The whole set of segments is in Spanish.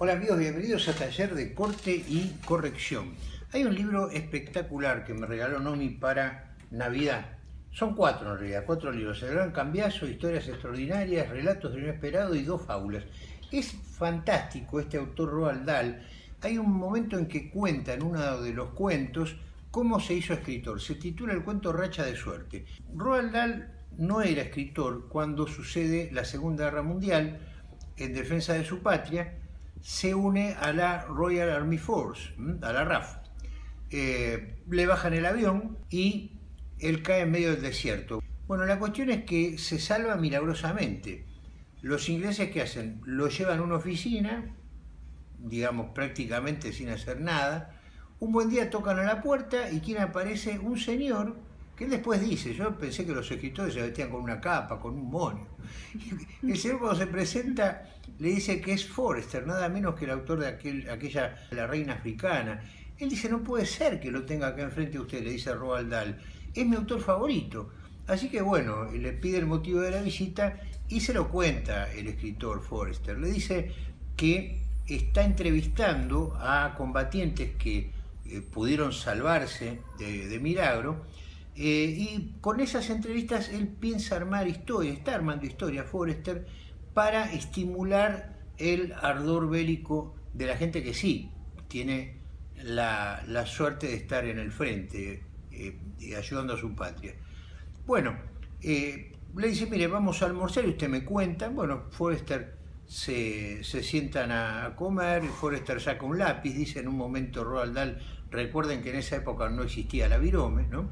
Hola amigos, bienvenidos a Taller de Corte y Corrección. Hay un libro espectacular que me regaló Nomi para Navidad. Son cuatro en realidad, cuatro libros. El Gran Cambiazo, Historias Extraordinarias, Relatos de Inesperado y dos fábulas. Es fantástico este autor Roald Dahl. Hay un momento en que cuenta en uno de los cuentos cómo se hizo escritor. Se titula el cuento Racha de Suerte. Roald Dahl no era escritor cuando sucede la Segunda Guerra Mundial en defensa de su patria se une a la Royal Army Force, a la RAF. Eh, le bajan el avión y él cae en medio del desierto. Bueno, la cuestión es que se salva milagrosamente. Los ingleses, ¿qué hacen? Lo llevan a una oficina, digamos prácticamente sin hacer nada. Un buen día tocan a la puerta y quien aparece? Un señor que después dice, yo pensé que los escritores se vestían con una capa, con un moño. El señor cuando se presenta le dice que es Forrester, nada menos que el autor de aquel, aquella La Reina Africana. Él dice, no puede ser que lo tenga acá enfrente de usted, le dice Roald Dahl. Es mi autor favorito. Así que bueno, le pide el motivo de la visita y se lo cuenta el escritor Forrester. Le dice que está entrevistando a combatientes que eh, pudieron salvarse de milagro eh, y con esas entrevistas él piensa armar historia, está armando historia Forrester para estimular el ardor bélico de la gente que sí tiene la, suerte de estar en el frente, eh, ayudando a su patria. Bueno, eh, le dice, mire, vamos a almorzar y usted me cuenta. Bueno, Forrester se, sientan a comer, Forrester saca un lápiz, dice en un momento Roald Dahl, recuerden que en esa época no existía la virome, ¿no?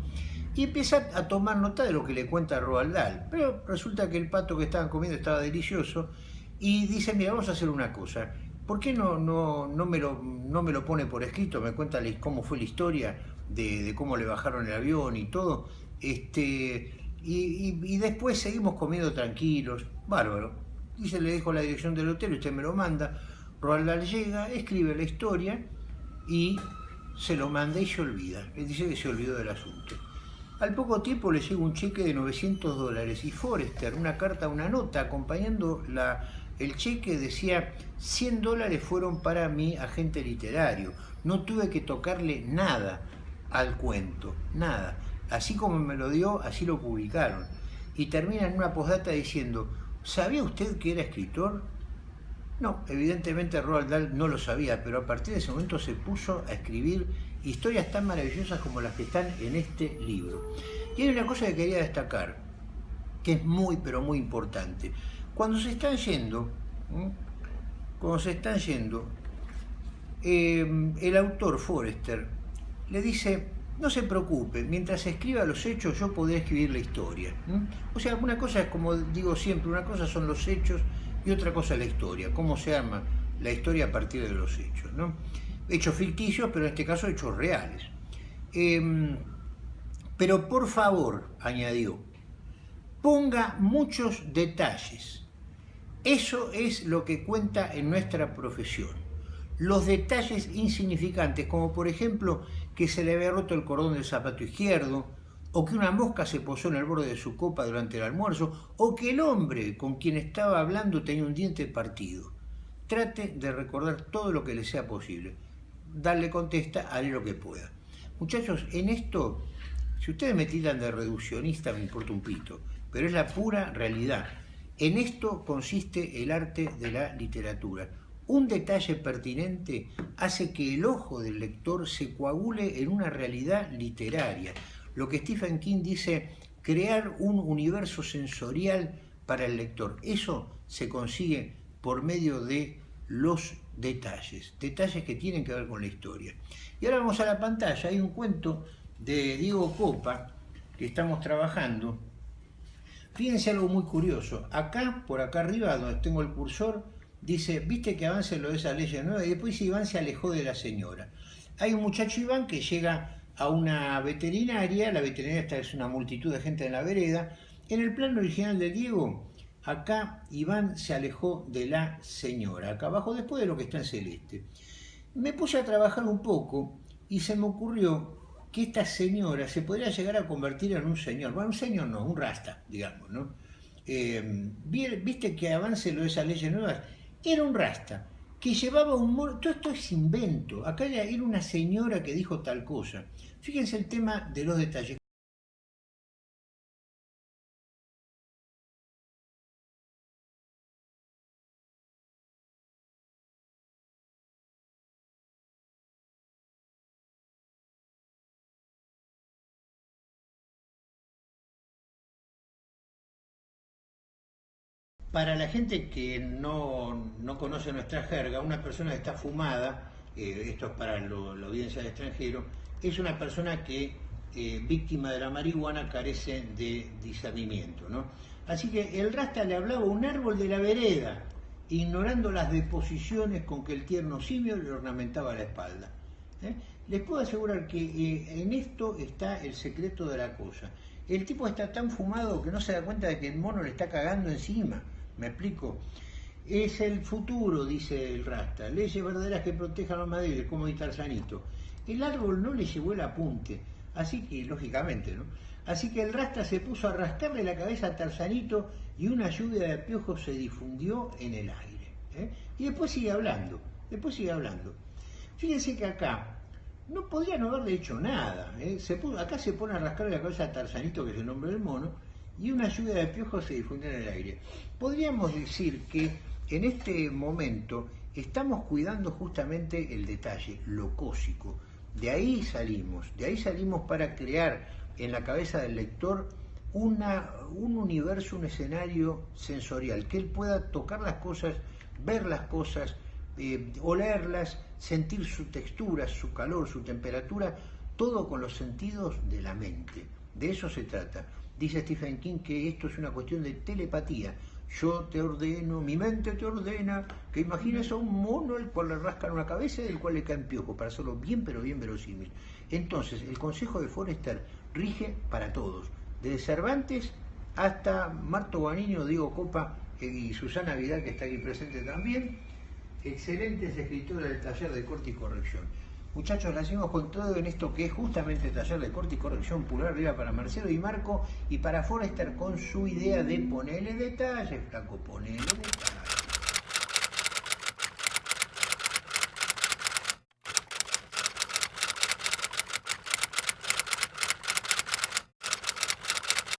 y empieza a tomar nota de lo que le cuenta Roald Dahl. Pero resulta que el pato que estaban comiendo estaba delicioso y dice, mira, vamos a hacer una cosa. ¿Por qué no, no, no, me, lo, no me lo pone por escrito? Me cuenta cómo fue la historia de, cómo le bajaron el avión y todo. Este, y, y, después seguimos comiendo tranquilos. Bárbaro. Dice, le dejo la dirección del hotel, usted me lo manda. Roald Dahl llega, escribe la historia y se lo manda y se olvida. Él dice que se olvidó del asunto. Al poco tiempo le llega un cheque de 900 dólares y Forrester, una carta, una nota acompañando la, el cheque decía 100 dólares fueron para mi agente literario. No tuve que tocarle nada al cuento, nada. Así como me lo dio, así lo publicaron. Y termina en una postdata diciendo, ¿sabía usted que era escritor? No, evidentemente Roald Dahl no lo sabía, pero a partir de ese momento se puso a escribir historias tan maravillosas como las que están en este libro. Y hay una cosa que quería destacar, que es muy pero muy importante. Cuando se están yendo, cuando se están yendo, em, el autor Forrester le dice, no se preocupe, mientras escriba los hechos yo podré escribir la historia. O sea, una cosa es como digo siempre, una cosa son los hechos y otra cosa la historia, cómo se arma la historia a partir de los hechos. ¿no? hechos ficticios, pero en este caso hechos reales. Em, pero por favor, añadió, ponga muchos detalles. Eso es lo que cuenta en nuestra profesión. Los detalles insignificantes, como por ejemplo que se le había roto el cordón del zapato izquierdo, o que una mosca se posó en el borde de su copa durante el almuerzo, o que el hombre con quien estaba hablando tenía un diente partido. Trate de recordar todo lo que le sea posible darle contesta, haré lo que pueda. Muchachos, en esto, si ustedes me tiran de reduccionista, me importa un pito, pero es la pura realidad. En esto consiste el arte de la literatura. Un detalle pertinente hace que el ojo del lector se coagule en una realidad literaria. Lo que Stephen King dice, crear un universo sensorial para el lector. Eso se consigue por medio de los detalles, detalles que tienen que ver con la historia. Y ahora vamos a la pantalla, hay un cuento de Diego Copa que estamos trabajando. Fíjense algo muy curioso, acá, por acá arriba, donde tengo el cursor, dice, viste que avance lo de esa ley nueva, y después Iván se alejó de la señora. Hay un muchacho Iván que llega a una veterinaria, la veterinaria esta es una multitud de gente en la vereda, en el plano original de Diego Acá Iván se alejó de la señora, acá abajo, después de lo que está en celeste. Me puse a trabajar un poco y se me ocurrió que esta señora se podría llegar a convertir en un señor. Bueno, un señor no, un rasta, digamos, ¿no? Eh, Viste que avance lo de esas leyes nuevas. Era un rasta. que llevaba un todo esto es invento, acá era una señora que dijo tal cosa. Fíjense el tema de los detalles. Para la gente que no, conoce nuestra jerga, una persona que está fumada, eh, esto es para la audiencia del extranjero, es una persona que, eh, víctima de la marihuana, carece de discernimiento. ¿no? Así que el rasta le hablaba a un árbol de la vereda, ignorando las deposiciones con que el tierno simio le ornamentaba la espalda. ¿eh? Les puedo asegurar que en esto está el secreto de la cosa. El tipo está tan fumado que no se da cuenta de que el mono le está cagando encima. ¿Me explico? Es el futuro, dice el Rasta. Leyes verdaderas que protejan a madriles, como dice Tarzanito. El árbol no le llevó el apunte, así que, lógicamente, ¿no? Así que el Rasta se puso a rascarle la cabeza a Tarzanito y una lluvia de piojos se difundió en el aire. ¿eh? Y después sigue hablando, después sigue hablando. Fíjense que acá no podría no haberle hecho nada. ¿eh? Se acá se pone a rascarle la cabeza a Tarzanito, que es el nombre del mono, y una lluvia de piojos se difundió en el aire. Podríamos decir que en este momento estamos cuidando justamente el detalle, lo cósico. De ahí salimos, de ahí salimos para crear en la cabeza del lector una, un universo, un escenario sensorial, que él pueda tocar las cosas, ver las cosas, eh, olerlas, sentir su textura, su calor, su temperatura, todo con los sentidos de la mente. De eso se trata. Dice Stephen King que esto es una cuestión de telepatía. Yo te ordeno, mi mente te ordena que imagines a un mono al cual le rascan una cabeza y del cual le caen piojo, para hacerlo bien, pero bien verosímil. Entonces, el consejo de Forrester rige para todos, desde Cervantes hasta Marto Guaniño, Diego Copa eh, y Susana Vidal, que está aquí presente también, excelentes escritores del taller de corte y corrección. Muchachos, la seguimos con todo en esto que es justamente taller de corte y corrección pulgar arriba para Marcelo y Marco y para Forrester con su idea de ponerle detalles, Franco, ponerle detalles.